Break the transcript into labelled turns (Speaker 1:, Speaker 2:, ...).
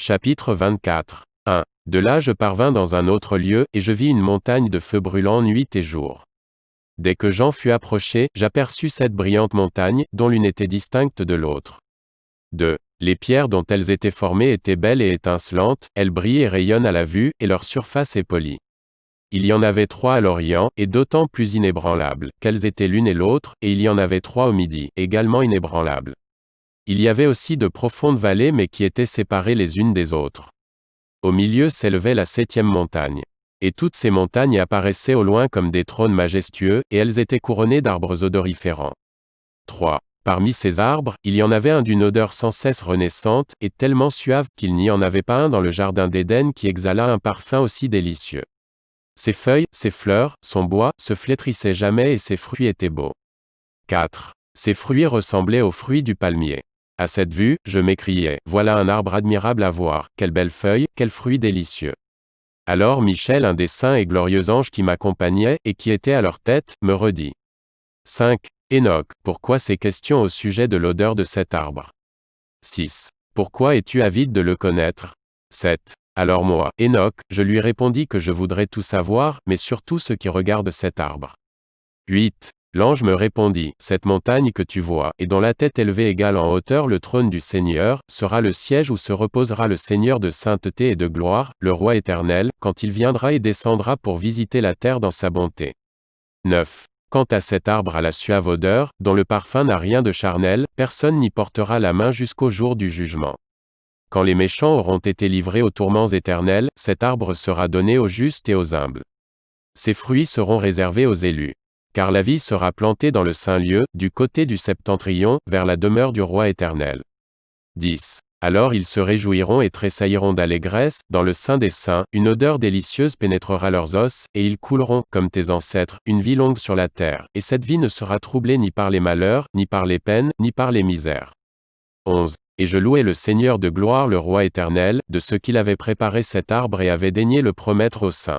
Speaker 1: Chapitre 24. 1. De là je parvins dans un autre lieu, et je vis une montagne de feu brûlant nuit et jour. Dès que j'en fus approché, j'aperçus cette brillante montagne, dont l'une était distincte de l'autre. 2. Les pierres dont elles étaient formées étaient belles et étincelantes, elles brillent et rayonnent à la vue, et leur surface est polie. Il y en avait trois à l'Orient, et d'autant plus inébranlables, qu'elles étaient l'une et l'autre, et il y en avait trois au Midi, également inébranlables. Il y avait aussi de profondes vallées mais qui étaient séparées les unes des autres. Au milieu s'élevait la septième montagne. Et toutes ces montagnes apparaissaient au loin comme des trônes majestueux, et elles étaient couronnées d'arbres odoriférants. 3. Parmi ces arbres, il y en avait un d'une odeur sans cesse renaissante, et tellement suave qu'il n'y en avait pas un dans le jardin d'Éden qui exhala un parfum aussi délicieux. Ses feuilles, ses fleurs, son bois, se flétrissaient jamais et ses fruits étaient beaux. 4. Ses fruits ressemblaient aux fruits du palmier. À cette vue, je m'écriai, voilà un arbre admirable à voir, quelle belle feuille, quel fruit délicieux. Alors Michel, un des saints et glorieux anges qui m'accompagnaient, et qui était à leur tête, me redit. 5. Enoch, pourquoi ces questions au sujet de l'odeur de cet arbre? 6. Pourquoi es-tu avide de le connaître? 7. Alors moi, Enoch, je lui répondis que je voudrais tout savoir, mais surtout ce qui regarde cet arbre. 8. L'ange me répondit, Cette montagne que tu vois, et dont la tête élevée égale en hauteur le trône du Seigneur, sera le siège où se reposera le Seigneur de sainteté et de gloire, le roi éternel, quand il viendra et descendra pour visiter la terre dans sa bonté. 9. Quant à cet arbre à la suave odeur, dont le parfum n'a rien de charnel, personne n'y portera la main jusqu'au jour du jugement. Quand les méchants auront été livrés aux tourments éternels, cet arbre sera donné aux justes et aux humbles. Ses fruits seront réservés aux élus car la vie sera plantée dans le saint lieu, du côté du septentrion, vers la demeure du roi éternel. 10. Alors ils se réjouiront et tressailliront d'allégresse, dans le sein des saints, une odeur délicieuse pénétrera leurs os, et ils couleront, comme tes ancêtres, une vie longue sur la terre, et cette vie ne sera troublée ni par les malheurs, ni par les peines, ni par les misères. 11. Et je louai le Seigneur de gloire le roi éternel, de ce qu'il avait préparé cet arbre et avait daigné le promettre aux saints.